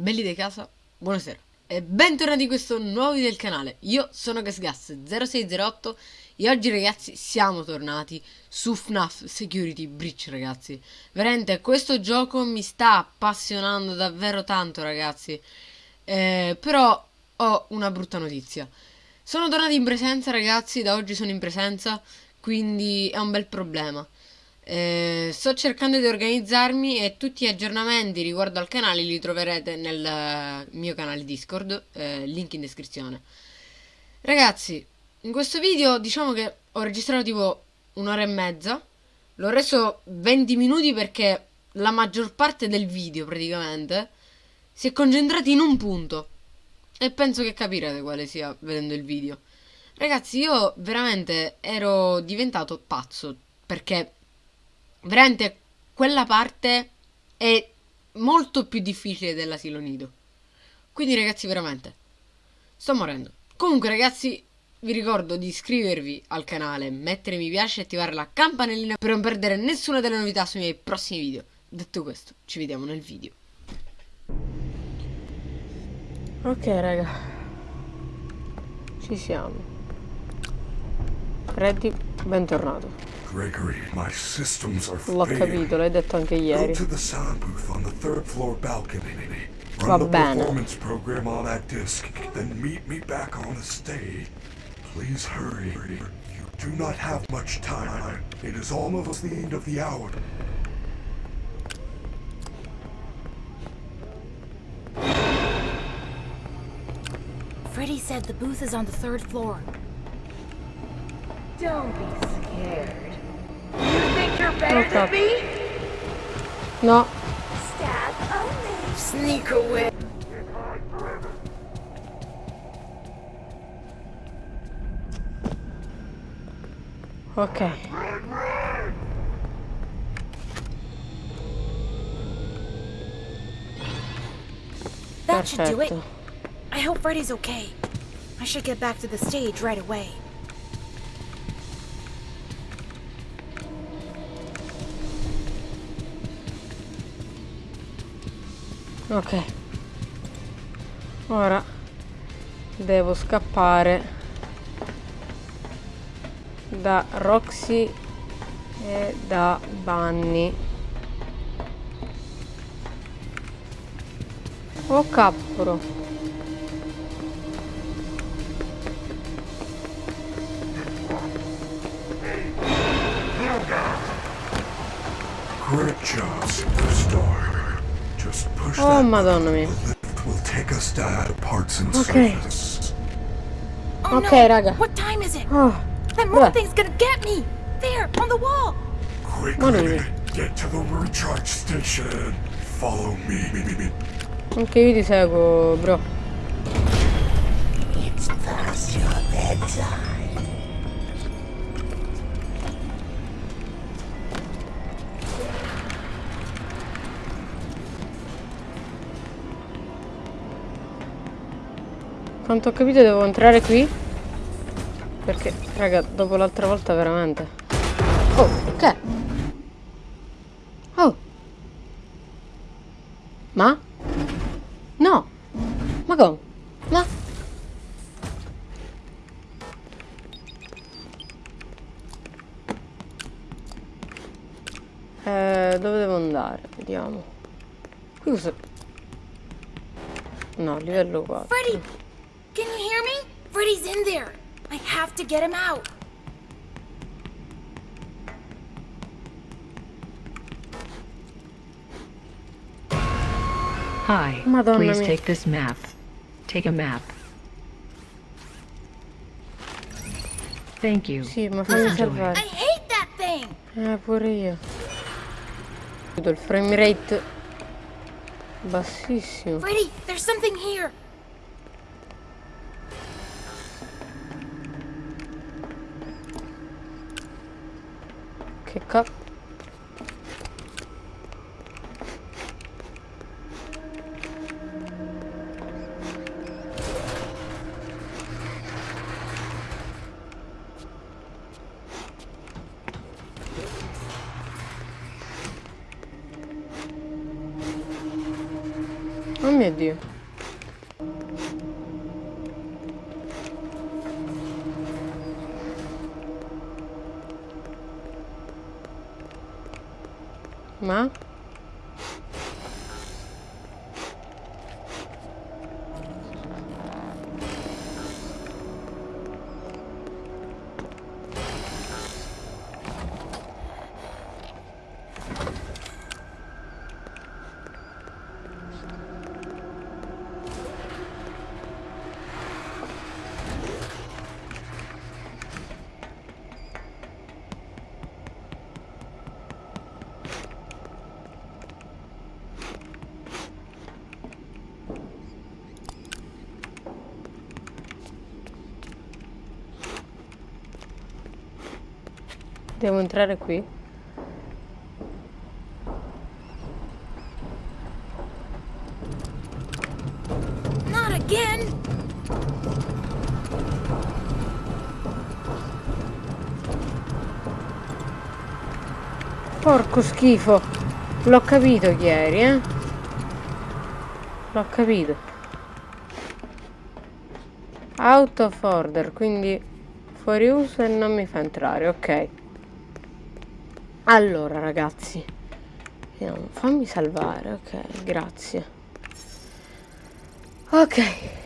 belli di casa, buonasera e bentornati in questo nuovo video del canale. Io sono GasGas0608 e oggi ragazzi siamo tornati su FNAF Security Breach ragazzi. Veramente questo gioco mi sta appassionando davvero tanto ragazzi. Eh, però ho una brutta notizia. Sono tornati in presenza ragazzi, da oggi sono in presenza, quindi è un bel problema. Eh, sto cercando di organizzarmi e tutti gli aggiornamenti riguardo al canale li troverete nel eh, mio canale Discord, eh, link in descrizione. Ragazzi, in questo video diciamo che ho registrato tipo un'ora e mezza, l'ho reso 20 minuti perché la maggior parte del video praticamente si è concentrata in un punto e penso che capirete quale sia vedendo il video. Ragazzi, io veramente ero diventato pazzo perché veramente quella parte è molto più difficile dell'asilo nido. Quindi ragazzi veramente sto morendo. Comunque ragazzi vi ricordo di iscrivervi al canale, mettere mi piace e attivare la campanellina per non perdere nessuna delle novità sui miei prossimi video. Detto questo, ci vediamo nel video. Ok raga, ci siamo. Freddy, bentornato. Gregory, my systems are L'ho capito, l'hai detto anche Go to the sound booth on the third floor balcony. Va Run the bene. performance program on that disc, then meet me back on the stage. Please hurry. You do not have much time. It is almost the end of the hour. Freddy said the booth is on the third floor. Don't be scared. You think better Okay. than me? No, Stab only. Sneak away. ok. That should do it. I hope Freddy's okay. I should get back to the stage right away. Ok. Ora devo scappare da Roxy e da Bunny. Oh capporo. Great job, superstar. Just push Oh that madonna mia. lift will take us down to parts and Okay. service. Oh Okay, no! raga. What time is it? Oh, That moon Beh. thing's gonna get me! There, on the wall! Quickly, get to the recharge station. Follow me. anche io ti seguo, bro. Quanto ho capito devo entrare qui? Perché, raga, dopo l'altra volta veramente. Oh, che? Oh. Ma? No. Ma come? Ma? Eh, dove devo andare? Vediamo. Qui cosa... No, livello 4. Freddy! Can you hear me? Freddy's in there! I have to get him out! Hi. Madonna Please mia. take this map. Take a map. Thank you. Sì, ma fammi Enjoy. I hate that thing! Eh, pure io. Vedo il frame rate bassissimo. Freddy, there's something here! Che cazzo? Devo entrare qui? Not again! Porco schifo. L'ho capito ieri, eh. L'ho capito. Out of order, quindi fuori uso e non mi fa entrare, ok. Allora, ragazzi. Fammi salvare, ok, grazie. Ok.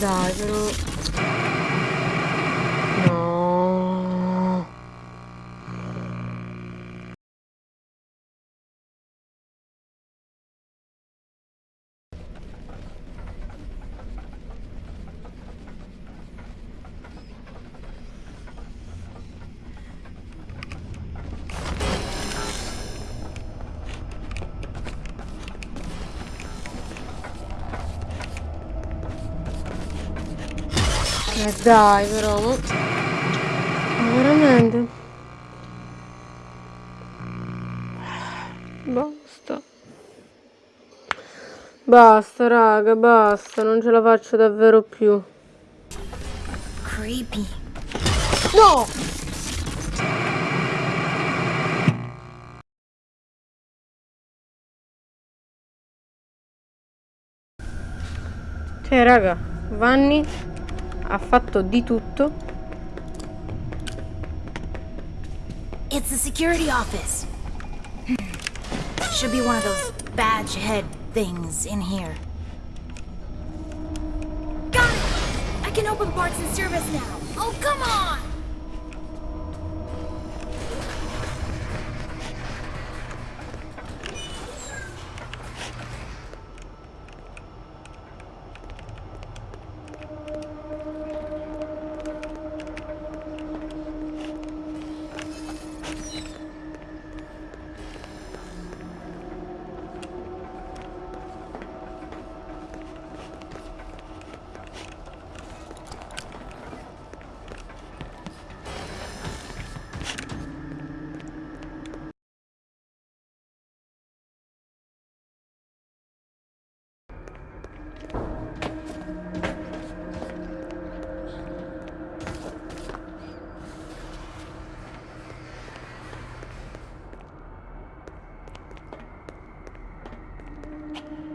だいろ。Eh dai però, ma... ma veramente? Basta. Basta, raga, basta, non ce la faccio davvero più. Creepy. No! Cioè, raga, Vanni ha fatto di tutto. It's the security office. Should be one of those badge head things in here. Got it! I can open parts and service now. Oh, come on! No!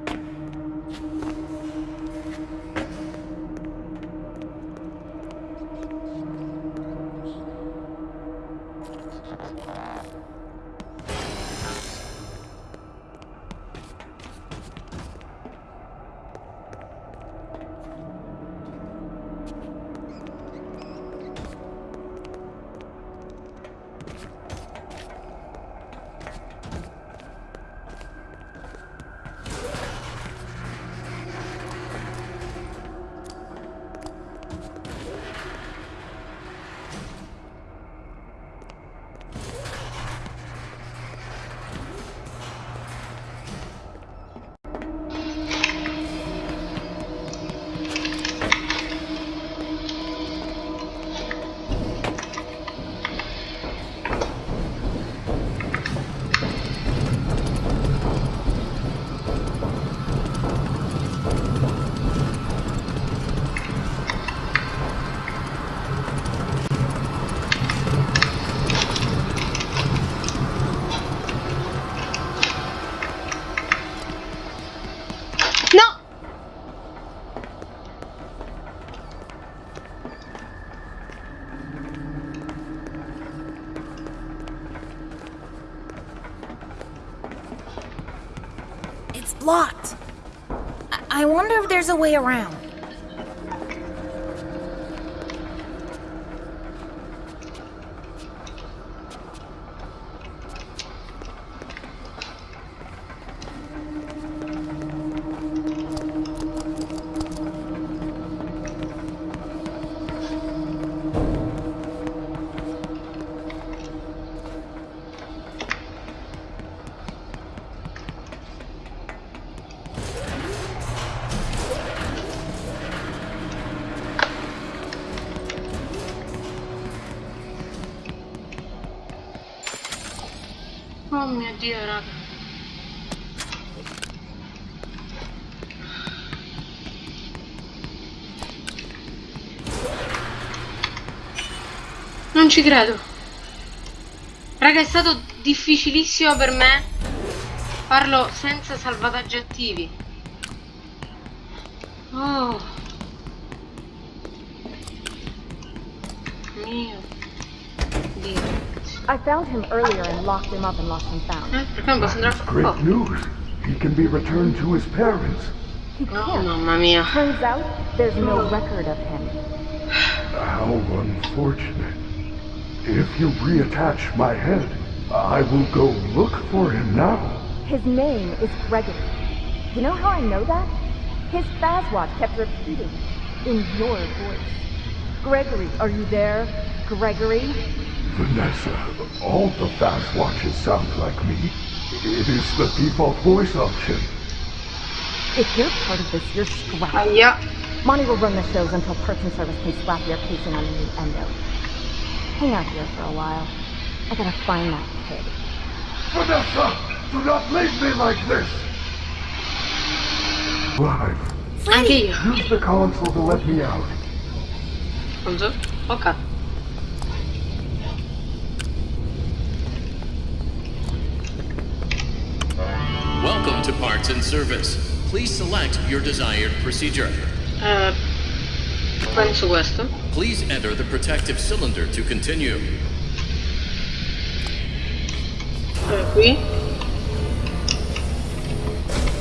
It's blocked. I, I wonder if there's a way around. Mio dio, raga. Non ci credo. Raga, è stato difficilissimo per me farlo senza salvataggi attivi. Oh. Mio Dio. I found him earlier and locked him up in Lost and Found. Perché non posso andare a Great oh. news. He can be returned to his parents. He Oh, can't. mamma mia. Turns out there's no record of him. How unfortunate. If you reattach my head, I will go look for him now. His name is Gregory. You know how I know that? His Fazwatch kept repeating in your voice. Gregory, are you there? Gregory? Vanessa, uh, all the Fazwatches sound like me. It is the default voice option. If you're part of this, you're scrapped. Uh, Aia. Monty will run the shows until Parts and Service can slap your casing on a new endo. Hang out here for a while. I gotta find that kid. Vanessa, do not leave me like this. Clive, Anche io. use the console to let me out. Pronto? Ok. Welcome Parts and Service. Please select your desired procedure. Eh, penso questo. Please enter the protective cylinder to continue. Qui.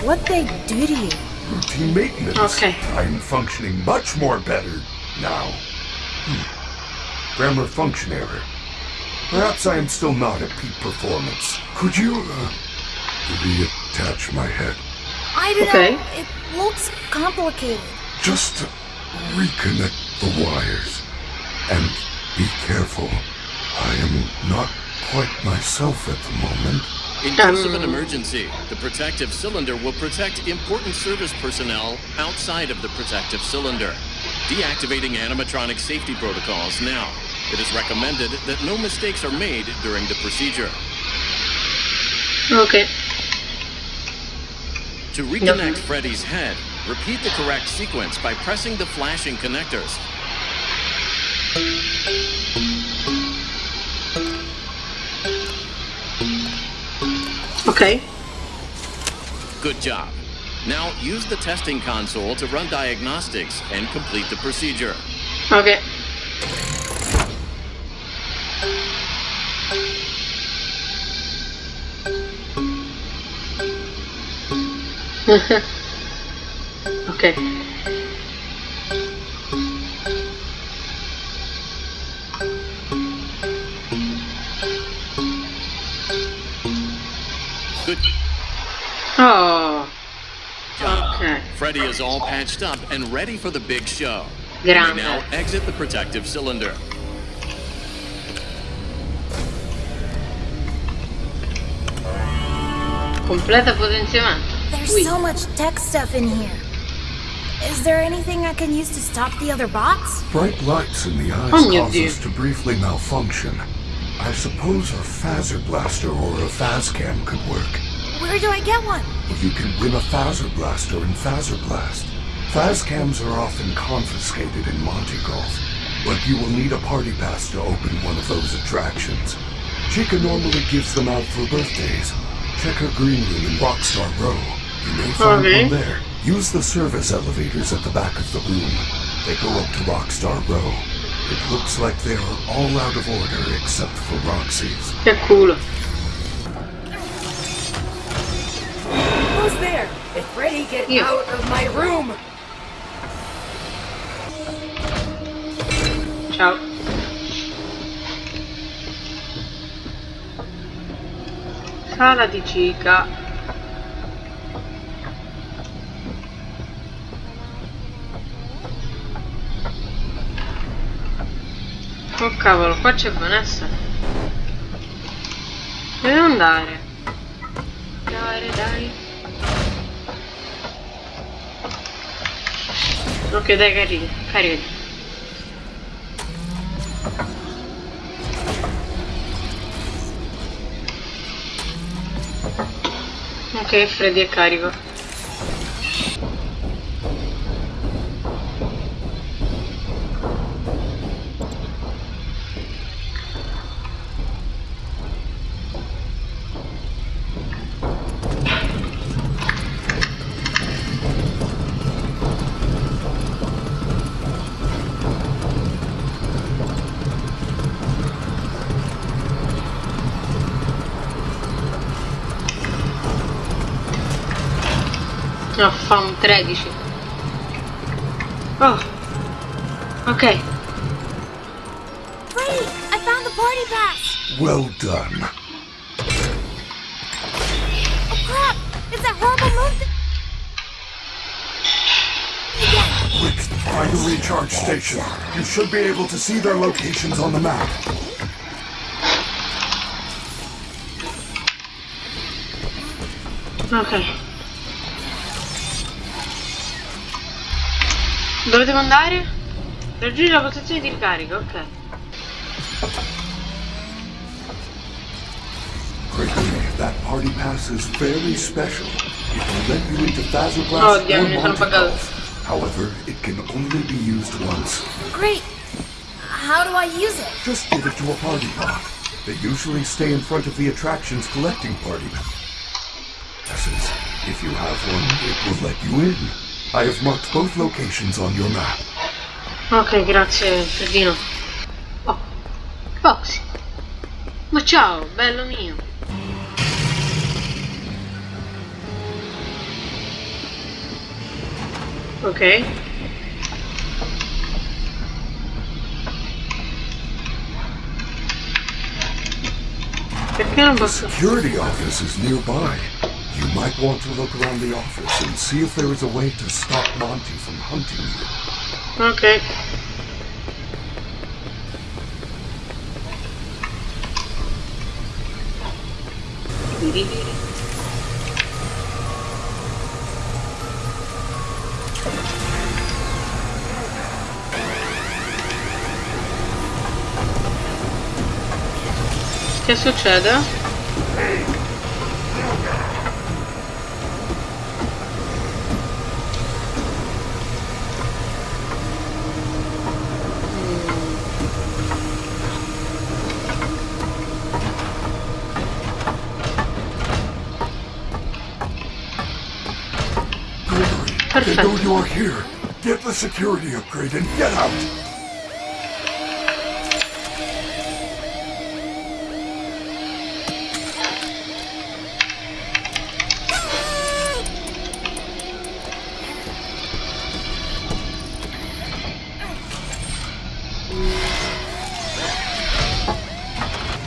What they do to you? Routine maintenance. Okay. I'm functioning much more better now. Hmm. Grammar function error. Perhaps I am still not at peak performance. Could you, uh, reattach my head? I don't Okay. know. It looks complicated. Just to reconnect the wires. And be careful. I am not quite myself at the moment. In case of an Um. emergency, the protective cylinder will protect important service personnel outside of the protective cylinder. Deactivating animatronic safety protocols now. It is recommended that no mistakes are made during the procedure. Ok. To reconnect Freddy's head, repeat the correct sequence by pressing the flashing connectors. Ok. Good job. Now use the testing console to run diagnostics and complete the procedure. Ok. ok. Good Oh. Ok. Freddy is all patched up and ready for the big show. Grande. now exit the protective cylinder. Completa potenziamento. There's Ui. so much tech stuff in here. Is there anything I can use to stop the other bots? Bright lights in the eyes Oh, mio cause us to briefly malfunction. I suppose a Fazer Blaster or a Faz-Cam could work. Where do I get one? You can win a Fazer Blaster in Fazer Blast. Faz-Cams are often confiscated in Monty Golf, but you will need a party pass to open one of those attractions. Chica normally gives them out for birthdays. Check her green room in Rockstar Row. You may find Okay. one there. Use the service elevators at the back of the room. They go up to Rockstar Row. It looks like they are all out of order except for Roxy's. Che culo. Who's there? It's Freddy, get You. out of my room! Ciao. Sala di Cica. Cavolo, qua c'è Vanessa. Dove andare? Dai, dai. Ok, dai, carica, carica. Ok, Freddy è carico. No, fa 13. Oh. Ok. Freddy, I found the party pass! Well done. Oh crap! It's that horrible moon! Quick, find a recharge station. You should be able to see their locations on the map. Ok. Dove devo andare? Raggiungi la posizione di ricarica, ok. That party pass is very special. It will let you into Fazer Oh, damn, or mi Monty. Golf. However, it can only be used once. Great! How do I use it? Just give it to a party bot. They usually stay in front of the attractions collecting party passes. If you have one, it will let you in. I have marked both locations on your map. Ok, grazie, Freddino. Oh, Foxy. Ma ciao, bello mio. Ok. Perché non The posso... security office is nearby. You might want to look around the office and see if there is a way to stop Monty from hunting you. Ok. Che succede? They know you're here. Get the security upgrade and get out.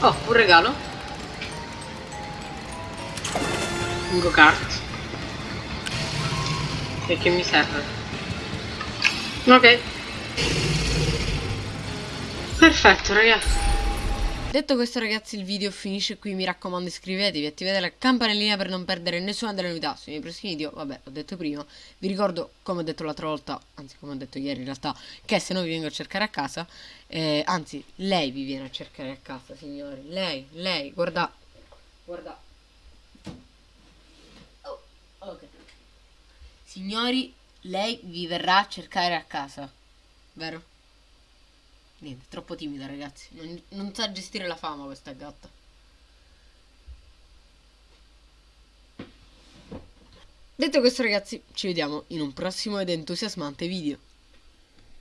Oh, un regalo. Un go-kart. Che mi serve? Ok. Perfetto, ragazzi. Detto questo ragazzi il video finisce qui, mi raccomando iscrivetevi, attivate la campanellina per non perdere nessuna delle novità sui miei prossimi video, vabbè ho detto prima, vi ricordo come ho detto l'altra volta, anzi come ho detto ieri in realtà, che se no vi vengo a cercare a casa, eh, anzi lei vi viene a cercare a casa signori, lei, lei, guarda, guarda, oh, ok, signori lei vi verrà a cercare a casa, vero? Niente, troppo timida ragazzi. Non, non sa gestire la fama questa gatta. Detto questo ragazzi, ci vediamo in un prossimo ed entusiasmante video.